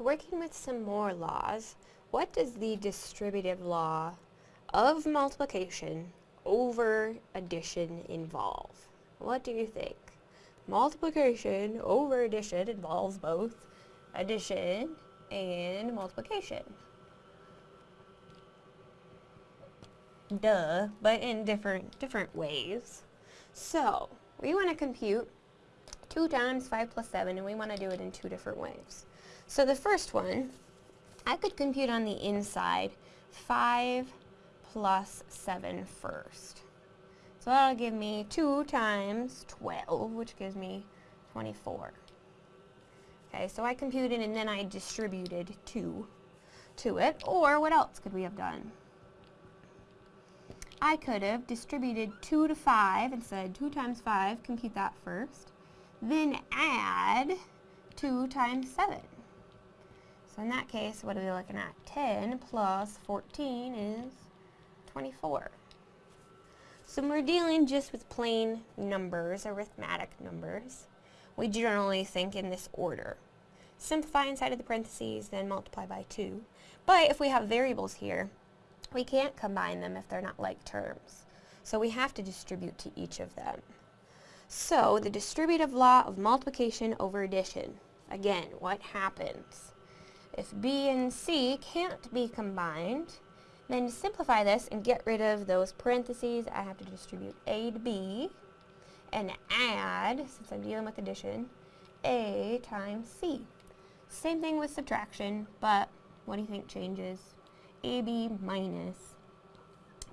Working with some more laws, what does the distributive law of multiplication over addition involve? What do you think? Multiplication over addition involves both addition and multiplication. Duh, but in different different ways. So, we want to compute 2 times 5 plus 7, and we want to do it in two different ways. So the first one, I could compute on the inside 5 plus 7 first. So that'll give me 2 times 12, which gives me 24. Okay, so I computed and then I distributed 2 to it. Or what else could we have done? I could have distributed 2 to 5 and said 2 times 5, compute that first. Then add 2 times 7. So in that case, what are we looking at? 10 plus 14 is 24. So when we're dealing just with plain numbers, arithmetic numbers, we generally think in this order. Simplify inside of the parentheses, then multiply by 2. But if we have variables here, we can't combine them if they're not like terms. So we have to distribute to each of them. So the distributive law of multiplication over addition. Again, what happens? If b and c can't be combined, then to simplify this and get rid of those parentheses, I have to distribute a to b and add, since I'm dealing with addition, a times c. Same thing with subtraction, but what do you think changes? AB minus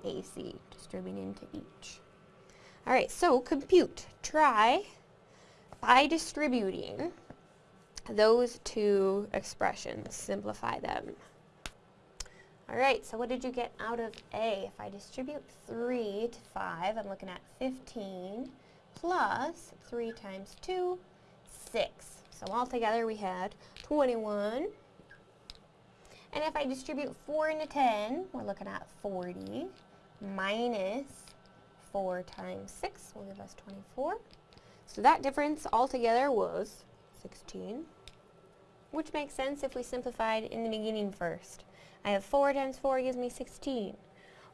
AC, distributing to each. Alright, so compute. Try by distributing those two expressions. Simplify them. Alright, so what did you get out of A? If I distribute 3 to 5, I'm looking at 15 plus 3 times 2, 6. So altogether we had 21 and if I distribute 4 into 10, we're looking at 40 minus 4 times 6 will give us 24. So that difference altogether was 16, which makes sense if we simplified in the beginning first. I have 4 times 4 gives me 16.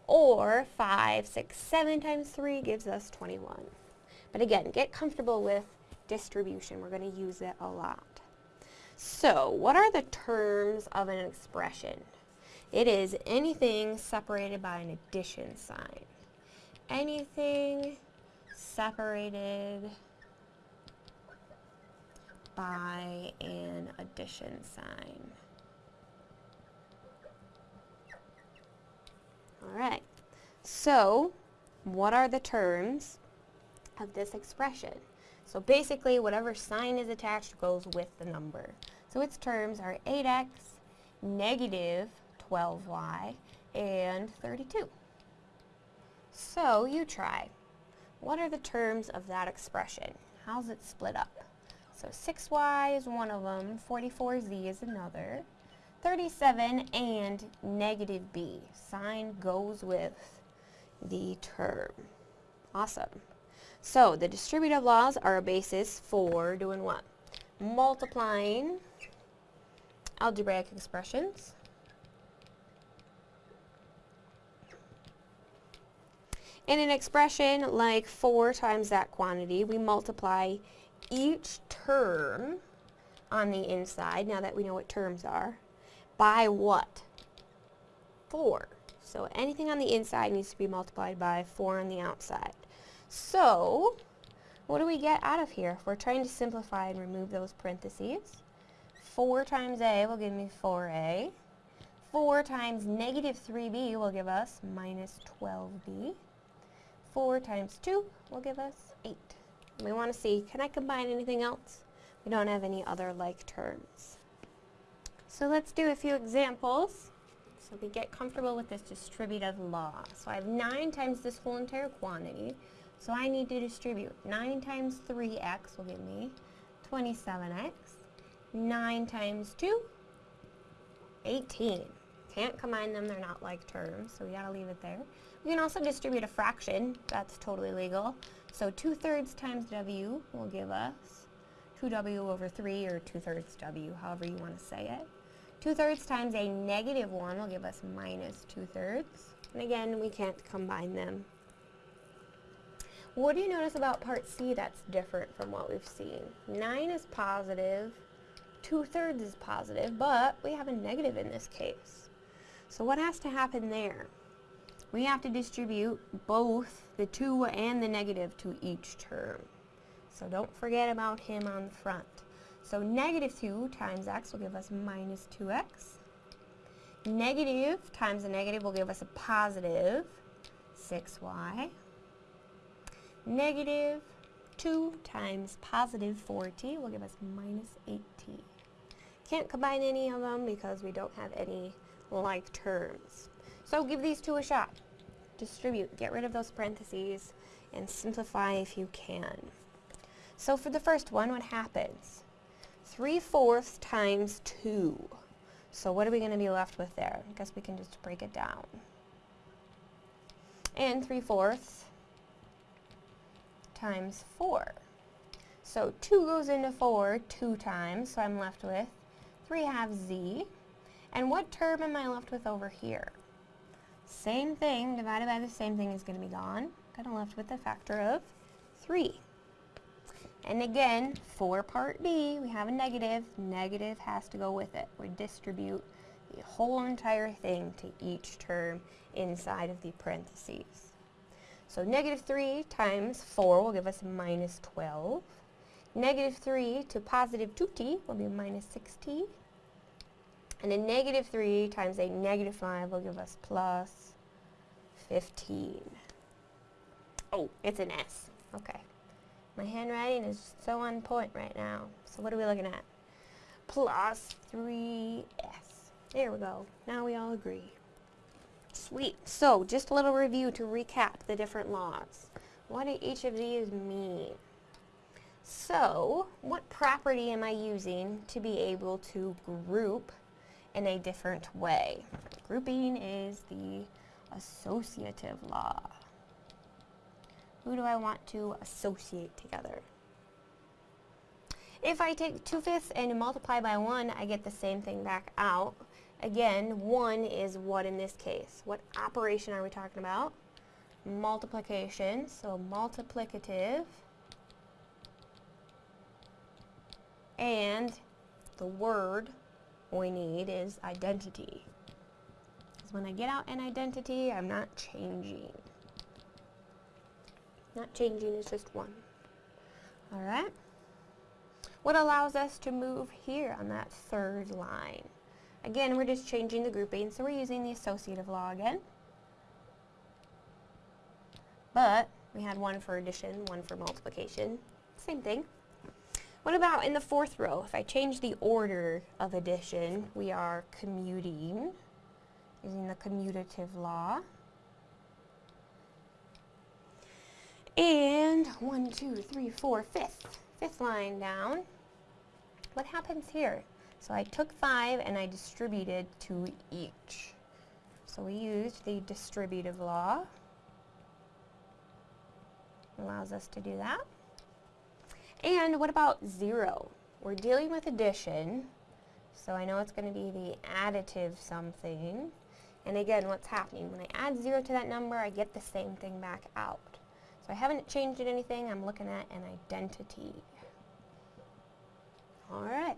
Or 5, 6, 7 times 3 gives us 21. But again, get comfortable with distribution. We're going to use it a lot. So, what are the terms of an expression? It is anything separated by an addition sign. Anything separated by an addition sign. Alright, so what are the terms of this expression? So basically, whatever sign is attached goes with the number. So its terms are 8x, negative 12y, and 32. So you try. What are the terms of that expression? How's it split up? So 6y is one of them, 44z is another, 37 and negative b. Sign goes with the term. Awesome. So the distributive laws are a basis for doing what? Multiplying algebraic expressions. In an expression like 4 times that quantity, we multiply each term on the inside, now that we know what terms are, by what? 4. So anything on the inside needs to be multiplied by 4 on the outside. So, what do we get out of here? If we're trying to simplify and remove those parentheses, 4 times a will give me 4a. 4 times negative 3b will give us minus 12b. 4 times 2 will give us 8. We want to see, can I combine anything else? We don't have any other like terms. So let's do a few examples so we get comfortable with this distributive law. So I have 9 times this whole entire quantity. So I need to distribute 9 times 3x will give me 27x. 9 times 2, 18. Can't combine them, they're not like terms, so we gotta leave it there. We can also distribute a fraction, that's totally legal. So 2 thirds times w will give us 2w over 3 or 2 thirds w, however you want to say it. 2 thirds times a negative 1 will give us minus 2 thirds. And again, we can't combine them. What do you notice about part C that's different from what we've seen? 9 is positive, 2 thirds is positive, but we have a negative in this case. So what has to happen there? We have to distribute both the 2 and the negative to each term. So don't forget about him on the front. So negative 2 times x will give us minus 2x. Negative times a negative will give us a positive 6y. Negative 2 times positive 4t will give us minus 8t. Can't combine any of them because we don't have any like terms. So give these two a shot. Distribute, get rid of those parentheses, and simplify if you can. So for the first one, what happens? 3 fourths times 2. So what are we going to be left with there? I guess we can just break it down. And 3 fourths times 4. So 2 goes into 4 two times, so I'm left with 3 halves z. And what term am I left with over here? Same thing divided by the same thing is going to be gone. I'm left with a factor of 3. And again, for part B, we have a negative. Negative has to go with it. We distribute the whole entire thing to each term inside of the parentheses. So negative 3 times 4 will give us minus 12. Negative 3 to positive 2t will be minus 6t. And a negative 3 times a negative 5 will give us plus 15. Oh, it's an S. Okay. My handwriting is so on point right now. So what are we looking at? Plus 3s. There we go. Now we all agree. Sweet. So, just a little review to recap the different laws. What do each of these mean? So, what property am I using to be able to group in a different way? Grouping is the associative law. Who do I want to associate together? If I take 2 fifths and multiply by 1, I get the same thing back out. Again, 1 is what in this case? What operation are we talking about? Multiplication, so multiplicative. And the word we need is identity. Because when I get out an identity, I'm not changing. Not changing is just one. Alright? What allows us to move here on that third line? Again, we're just changing the grouping, so we're using the associative law again. But we had one for addition, one for multiplication. Same thing. What about in the fourth row? If I change the order of addition, we are commuting, using the commutative law. And one, two, three, four, fifth. Fifth line down. What happens here? So I took five and I distributed to each. So we used the distributive law. Allows us to do that. And what about zero? We're dealing with addition, so I know it's going to be the additive something. And again, what's happening? When I add zero to that number, I get the same thing back out. So I haven't changed anything, I'm looking at an identity. Alright.